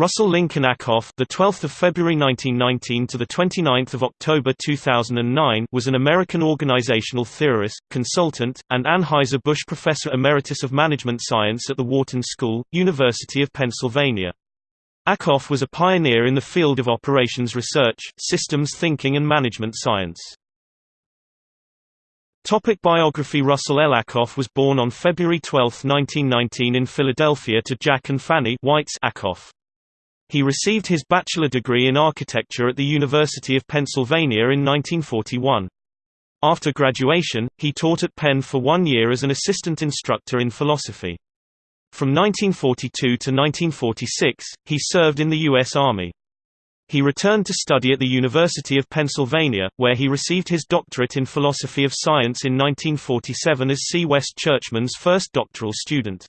Russell Lincoln Ackoff, the 12th of February 1919 to the 29th of October 2009, was an American organizational theorist, consultant, and Anheuser-Busch Professor Emeritus of Management Science at the Wharton School, University of Pennsylvania. Ackoff was a pioneer in the field of operations research, systems thinking and management science. Topic biography Russell L. Ackoff was born on February 12, 1919 in Philadelphia to Jack and Fanny Whites. He received his bachelor degree in architecture at the University of Pennsylvania in 1941. After graduation, he taught at Penn for one year as an assistant instructor in philosophy. From 1942 to 1946, he served in the U.S. Army. He returned to study at the University of Pennsylvania, where he received his doctorate in philosophy of science in 1947 as C. West Churchman's first doctoral student.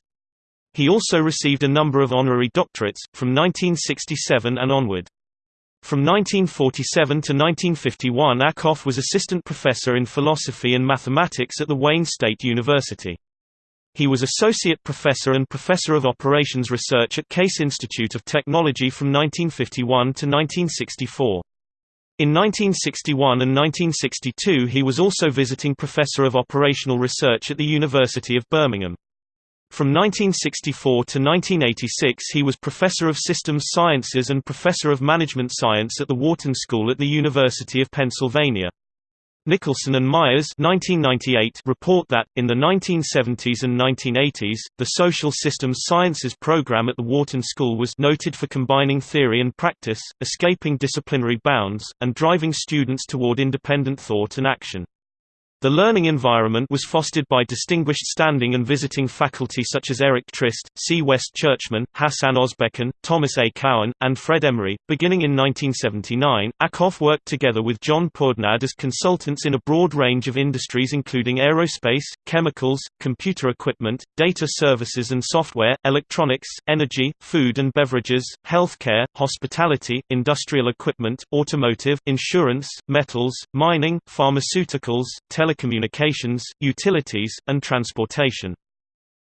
He also received a number of honorary doctorates, from 1967 and onward. From 1947 to 1951 Ackoff was assistant professor in philosophy and mathematics at the Wayne State University. He was associate professor and professor of operations research at Case Institute of Technology from 1951 to 1964. In 1961 and 1962 he was also visiting professor of operational research at the University of Birmingham. From 1964 to 1986 he was Professor of Systems Sciences and Professor of Management Science at the Wharton School at the University of Pennsylvania. Nicholson and Myers 1998 report that, in the 1970s and 1980s, the Social Systems Sciences program at the Wharton School was noted for combining theory and practice, escaping disciplinary bounds, and driving students toward independent thought and action. The learning environment was fostered by distinguished standing and visiting faculty such as Eric Trist, C. West Churchman, Hasan Ozbekhan, Thomas A. Cowan, and Fred Emery. Beginning in 1979, Ackoff worked together with John Pourdehnad as consultants in a broad range of industries including aerospace, chemicals, computer equipment, data services and software, electronics, energy, food and beverages, healthcare, hospitality, industrial equipment, automotive, insurance, metals, mining, pharmaceuticals, tele telecommunications, utilities, and transportation.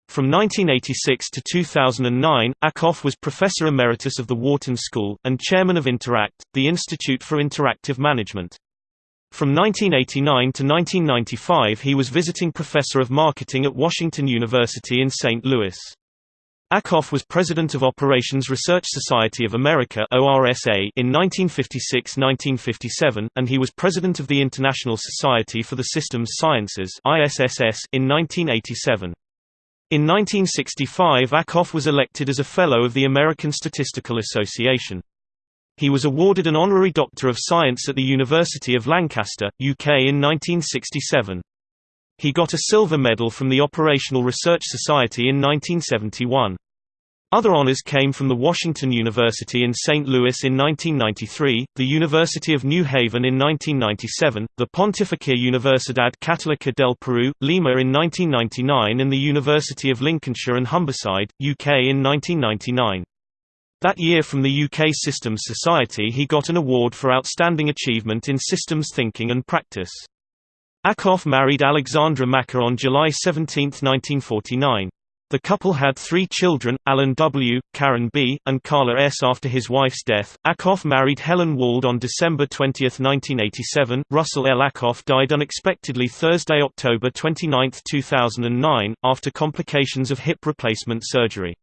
From 1986 to 2009, Ackoff was Professor Emeritus of the Wharton School, and Chairman of Interact, the Institute for Interactive Management. From 1989 to 1995 he was Visiting Professor of Marketing at Washington University in St. Louis. Ackoff was president of Operations Research Society of America (ORSA) in 1956–1957, and he was president of the International Society for the Systems Sciences (ISSS) in 1987. In 1965 Ackoff was elected as a Fellow of the American Statistical Association. He was awarded an honorary Doctor of Science at the University of Lancaster, UK in 1967. He got a silver medal from the Operational Research Society in 1971. Other honors came from the Washington University in St. Louis in 1993, the University of New Haven in 1997, the Pontificia Universidad Católica del Perú, Lima in 1999 and the University of Lincolnshire and Humberside, UK in 1999. That year from the UK Systems Society he got an award for outstanding achievement in systems thinking and practice. Ackoff married Alexandra Makar on July 17, 1949. The couple had three children, Alan W., Karen B., and Carla S. After his wife's death, Ackoff married Helen Wald on December 20, 1987. Russell L. Ackoff died unexpectedly Thursday, October 29, 2009, after complications of hip replacement surgery.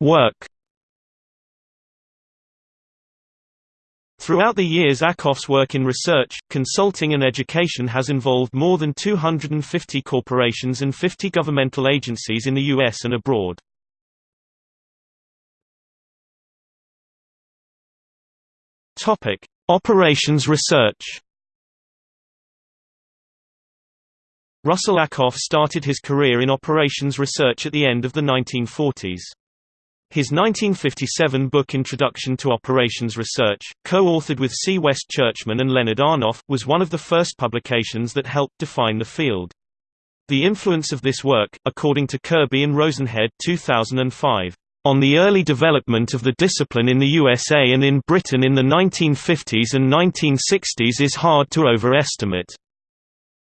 Work Throughout the years Ackoff's work in research, consulting and education has involved more than 250 corporations and 50 governmental agencies in the U.S. and abroad. Operations research Russell Ackoff started his career in operations research at the end of the 1940s. His 1957 book Introduction to Operations Research, co-authored with C. West Churchman and Leonard Arnoff, was one of the first publications that helped define the field. The influence of this work, according to Kirby and Rosenhead 2005, on the early development of the discipline in the USA and in Britain in the 1950s and 1960s is hard to overestimate.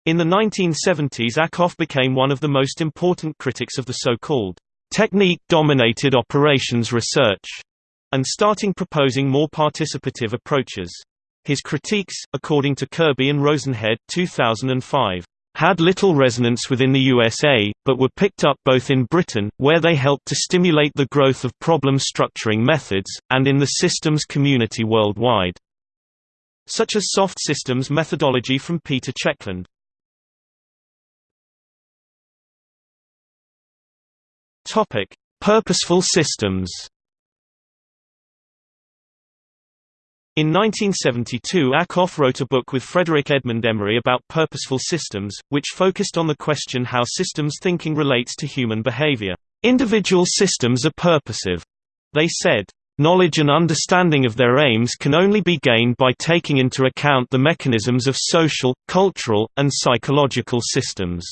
In the 1970s Ackoff became one of the most important critics of the so-called technique-dominated operations research, and starting proposing more participative approaches. His critiques, according to Kirby and Rosenhead 2005, had little resonance within the USA, but were picked up both in Britain, where they helped to stimulate the growth of problem structuring methods, and in the systems community worldwide. Such as soft systems methodology from Peter Checkland. Topic: Purposeful systems. In 1972 Ackoff wrote a book with Frederick Edmund Emery about purposeful systems, which focused on the question how systems thinking relates to human behavior. Individual systems are purposive. They said, Knowledge and understanding of their aims can only be gained by taking into account the mechanisms of social, cultural, and psychological systems.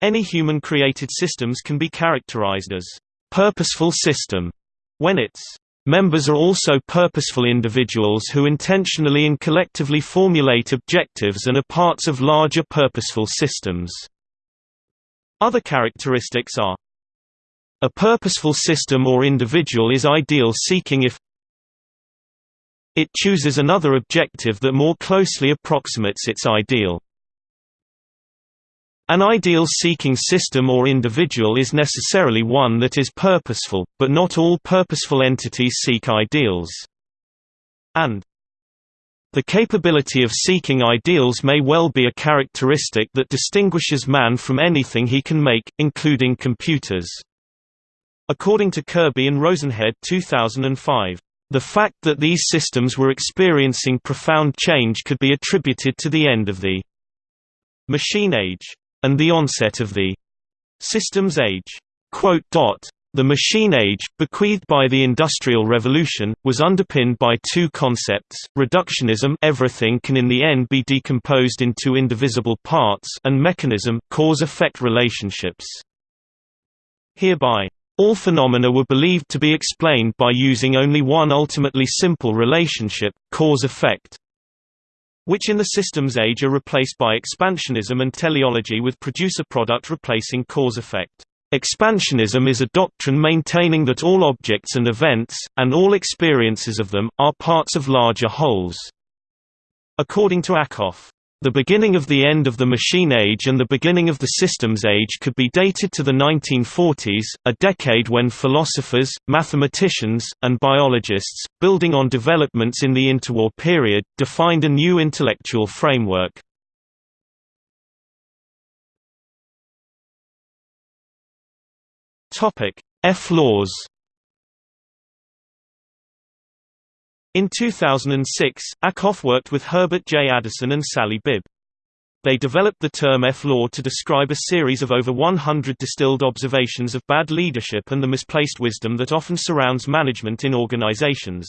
Any human-created systems can be characterized as purposeful system when its members are also purposeful individuals who intentionally and collectively formulate objectives and are parts of larger purposeful systems. Other characteristics are a purposeful system or individual is ideal seeking if it chooses another objective that more closely approximates its ideal. An ideal-seeking system or individual is necessarily one that is purposeful, but not all purposeful entities seek ideals. And the capability of seeking ideals may well be a characteristic that distinguishes man from anything he can make, including computers. According to Kirby and Rosenhead 2005, the fact that these systems were experiencing profound change could be attributed to the end of the machine age and the onset of the systems age. The machine age, bequeathed by the Industrial Revolution, was underpinned by two concepts, reductionism everything can in the end be decomposed into indivisible parts and mechanism cause-effect relationships. Hereby, all phenomena were believed to be explained by using only one ultimately simple relationship, cause-effect which in the systems age are replaced by expansionism and teleology with producer-product replacing cause-effect. Expansionism is a doctrine maintaining that all objects and events, and all experiences of them, are parts of larger wholes. According to Ackoff, the beginning of the end of the machine age and the beginning of the systems age could be dated to the 1940s, a decade when philosophers, mathematicians, and biologists, building on developments in the interwar period, defined a new intellectual framework. F-laws In 2006, Ackoff worked with Herbert J. Addison and Sally Bibb. They developed the term F-law to describe a series of over 100 distilled observations of bad leadership and the misplaced wisdom that often surrounds management in organizations.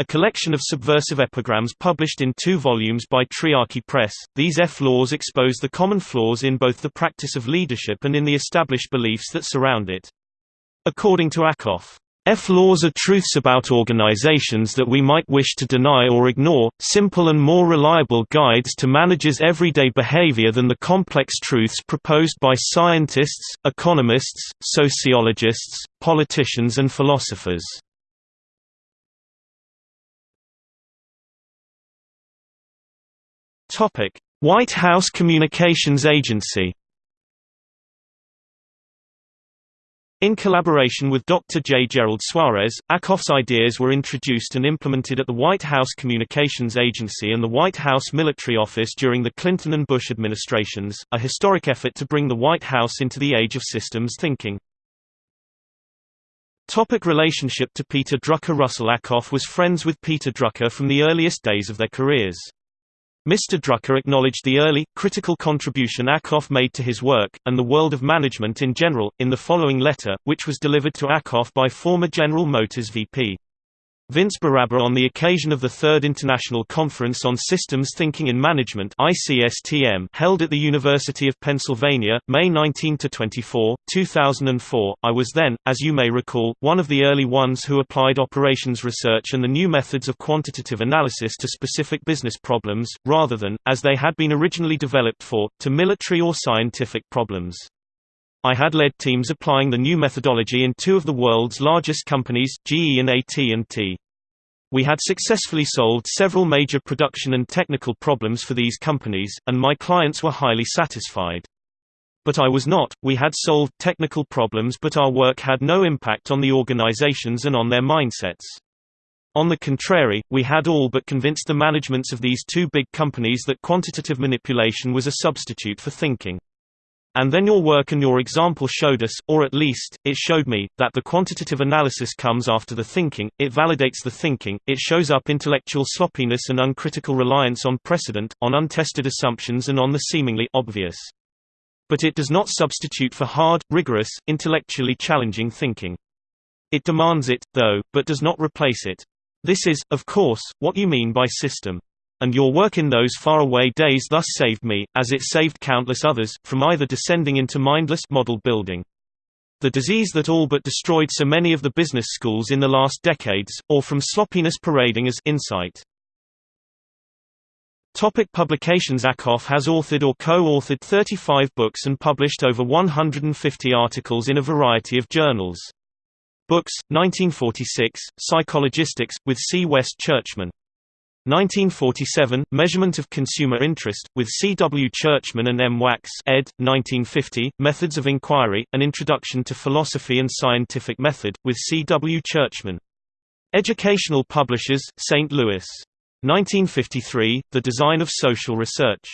A collection of subversive epigrams published in two volumes by Triarchy Press, these F-laws expose the common flaws in both the practice of leadership and in the established beliefs that surround it. According to Ackoff, F-laws are truths about organizations that we might wish to deny or ignore, simple and more reliable guides to managers' everyday behavior than the complex truths proposed by scientists, economists, sociologists, politicians and philosophers. White House Communications Agency In collaboration with Dr. J. Gerald Suarez, Ackoff's ideas were introduced and implemented at the White House Communications Agency and the White House Military Office during the Clinton and Bush administrations, a historic effort to bring the White House into the age of systems thinking. Topic relationship to Peter Drucker Russell Ackoff was friends with Peter Drucker from the earliest days of their careers. Mr. Drucker acknowledged the early, critical contribution Ackoff made to his work, and the world of management in general, in the following letter, which was delivered to Ackoff by former General Motors VP. Vince Barabba on the occasion of the Third International Conference on Systems Thinking and Management ICSTM held at the University of Pennsylvania, May 19–24, 2004. I was then, as you may recall, one of the early ones who applied operations research and the new methods of quantitative analysis to specific business problems, rather than, as they had been originally developed for, to military or scientific problems. I had led teams applying the new methodology in two of the world's largest companies, GE and AT&T. We had successfully solved several major production and technical problems for these companies, and my clients were highly satisfied. But I was not, we had solved technical problems but our work had no impact on the organizations and on their mindsets. On the contrary, we had all but convinced the managements of these two big companies that quantitative manipulation was a substitute for thinking. And then your work and your example showed us, or at least, it showed me, that the quantitative analysis comes after the thinking, it validates the thinking, it shows up intellectual sloppiness and uncritical reliance on precedent, on untested assumptions and on the seemingly obvious. But it does not substitute for hard, rigorous, intellectually challenging thinking. It demands it, though, but does not replace it. This is, of course, what you mean by system. And your work in those faraway days thus saved me, as it saved countless others, from either descending into mindless model building. The disease that all but destroyed so many of the business schools in the last decades, or from sloppiness parading as insight. Topic publications Ackoff has authored or co-authored 35 books and published over 150 articles in a variety of journals. Books, 1946, Psychologistics, with C. West Churchman. 1947, Measurement of Consumer Interest, with C. W. Churchman and M. Wax ed. 1950, Methods of Inquiry, An Introduction to Philosophy and Scientific Method, with C. W. Churchman. Educational Publishers, St. Louis. 1953, The Design of Social Research.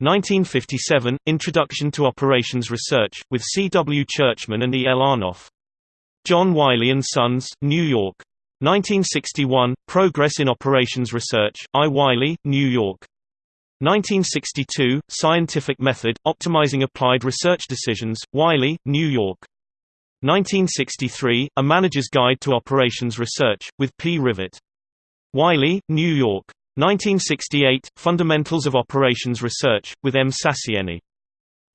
1957, Introduction to Operations Research, with C. W. Churchman and E. L. Arnoff. John Wiley & Sons, New York. 1961, Progress in Operations Research, I. Wiley, New York. 1962, Scientific Method, Optimizing Applied Research Decisions, Wiley, New York. 1963, A Manager's Guide to Operations Research, with P. Rivet. Wiley, New York. 1968, Fundamentals of Operations Research, with M. Sasieni.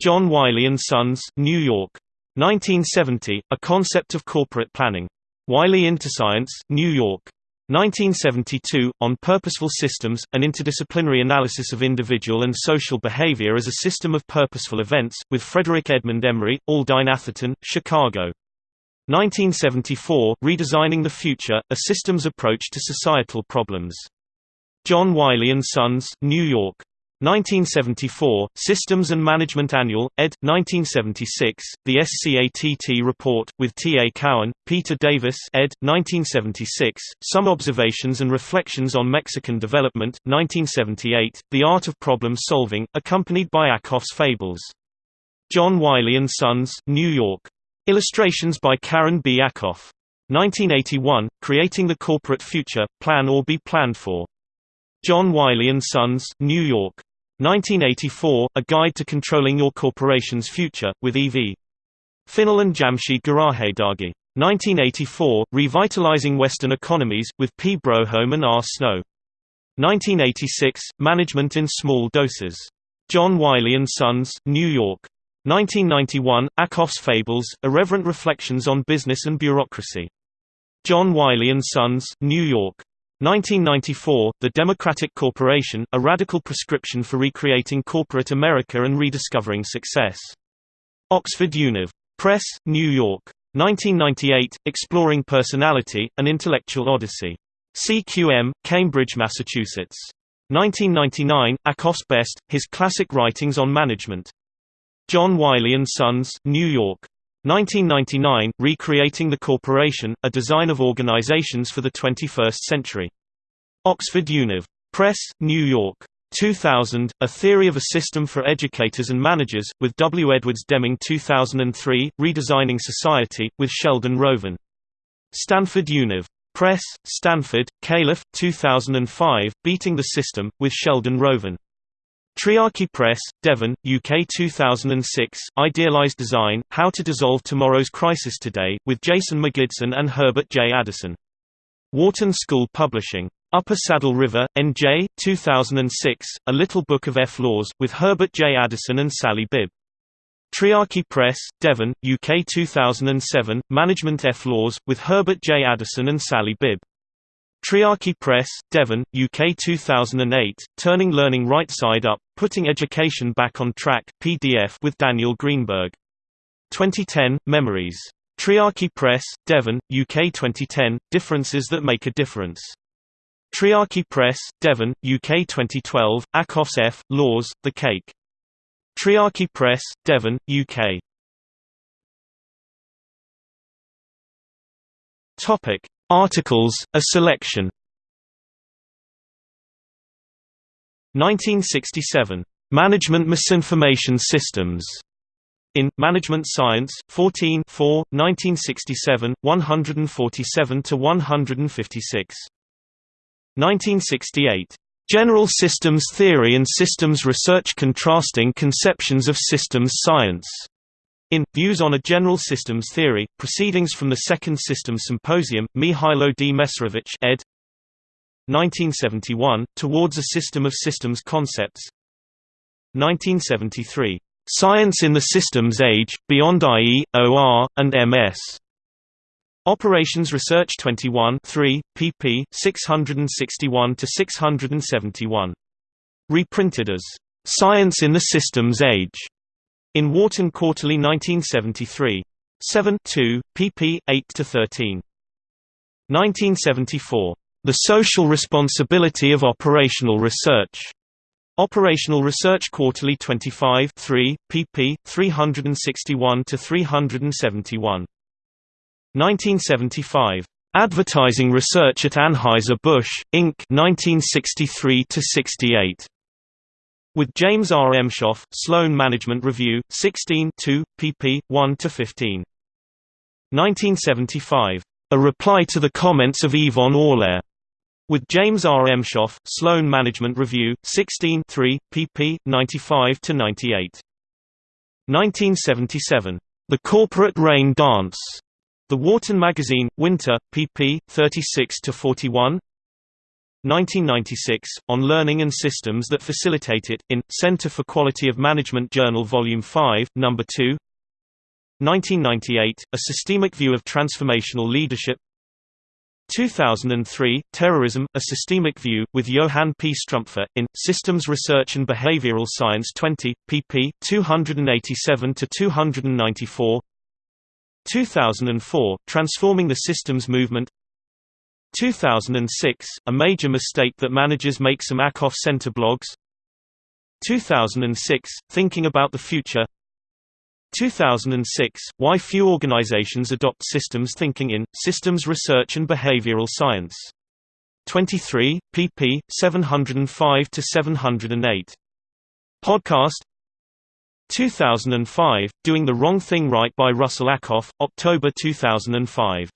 John Wiley & Sons, New York. 1970, A Concept of Corporate Planning. Wiley Interscience, New York. 1972, On Purposeful Systems, An Interdisciplinary Analysis of Individual and Social Behavior as a System of Purposeful Events, with Frederick Edmund Emery, Aldine Atherton, Chicago. 1974, Redesigning the Future, A Systems Approach to Societal Problems. John Wiley & Sons, New York. 1974, Systems and Management Annual, ed. 1976, The SCATT Report, with T. A. Cowan, Peter Davis ed. 1976, Some Observations and Reflections on Mexican Development, 1978, The Art of Problem Solving, accompanied by Ackoff's Fables. John Wiley & Sons, New York. Illustrations by Karen B. Ackoff. 1981, Creating the Corporate Future, Plan or Be Planned For. John Wiley & Sons, New York. 1984, A Guide to Controlling Your Corporation's Future, with E.V. Finnell and Jamshid Gharajedaghi. 1984, Revitalizing Western Economies, with P. Broholm and R. Snow. 1986, Management in Small Doses. John Wiley & Sons, New York. 1991, Ackoff's Fables, Irreverent Reflections on Business and Bureaucracy. John Wiley & Sons, New York. 1994, The Democratic Corporation, a radical prescription for recreating corporate America and rediscovering success. Oxford Univ. Press, New York. 1998, Exploring Personality, An Intellectual Odyssey. CQM, Cambridge, Massachusetts. 1999, Ackoff's Best, His Classic Writings on Management. John Wiley & Sons, New York. 1999, Recreating the Corporation, A Design of Organizations for the 21st Century. Oxford Univ. Press, New York. 2000, A Theory of a System for Educators and Managers, with W. Edwards Deming 2003, Redesigning Society, with Sheldon Rovin. Stanford Univ. Press, Stanford, Califf, 2005, Beating the System, with Sheldon Rovin. Triarchy Press, Devon, UK 2006, Idealized Design, How to Dissolve Tomorrow's Crisis Today, with Jason Magidson and Herbert J. Addison. Wharton School Publishing. Upper Saddle River, N.J., 2006, A Little Book of F Laws, with Herbert J. Addison and Sally Bibb. Triarchy Press, Devon, UK 2007, Management F Laws, with Herbert J. Addison and Sally Bibb. Triarchy Press, Devon, UK 2008, Turning Learning Right Side Up, Putting Education Back on Track PDF with Daniel Greenberg. 2010, Memories. Triarchy Press, Devon, UK 2010, Differences That Make a Difference. Triarchy Press, Devon, UK 2012, Ackoff's F. Laws, The Cake. Triarchy Press, Devon, UK. Topic: Articles, a selection. 1967. Management Misinformation Systems. In Management Science, 14 4, 1967, 147 to 156. 1968. General Systems Theory and Systems Research Contrasting Conceptions of Systems Science. In Views on a General Systems Theory, Proceedings from the Second Systems Symposium, Mihailo D. Mesarovic ed. 1971, Towards a System of Systems Concepts 1973. Science in the Systems Age, Beyond IE, OR, and MS. Operations Research 21 3, pp. 661–671. Reprinted as, "'Science in the Systems Age' in Wharton Quarterly 1973. 7 2, pp. 8–13. 1974. The Social Responsibility of Operational Research. Operational Research Quarterly 25 3, pp. 361–371. 1975. Advertising Research at Anheuser-Busch, Inc. 1963–68. With James R. Emshoff, Sloan Management Review, 16 2, pp. 1–15. 1975. A reply to the comments of Yvan Allaire. With James R. Emshoff, Sloan Management Review, 16 3, pp. 95–98. 1977. The Corporate Rain Dance. The Wharton Magazine, Winter, pp. 36–41 1996, On Learning and Systems That Facilitate It, in, Center for Quality of Management Journal Volume 5, No. 2 1998, A Systemic View of Transformational Leadership 2003, Terrorism, A Systemic View, with Johann P. Strumpfer, in, Systems Research and Behavioral Science 20, pp. 287–294 2004, Transforming the Systems Movement 2006, A Major Mistake That Managers Make Some Ackoff Center Blogs 2006, Thinking About the Future 2006, Why Few Organizations Adopt Systems Thinking in, Systems Research and Behavioral Science. 23, pp. 705–708. Podcast 2005, Doing the Wrong Thing Right by Russell Ackoff, October 2005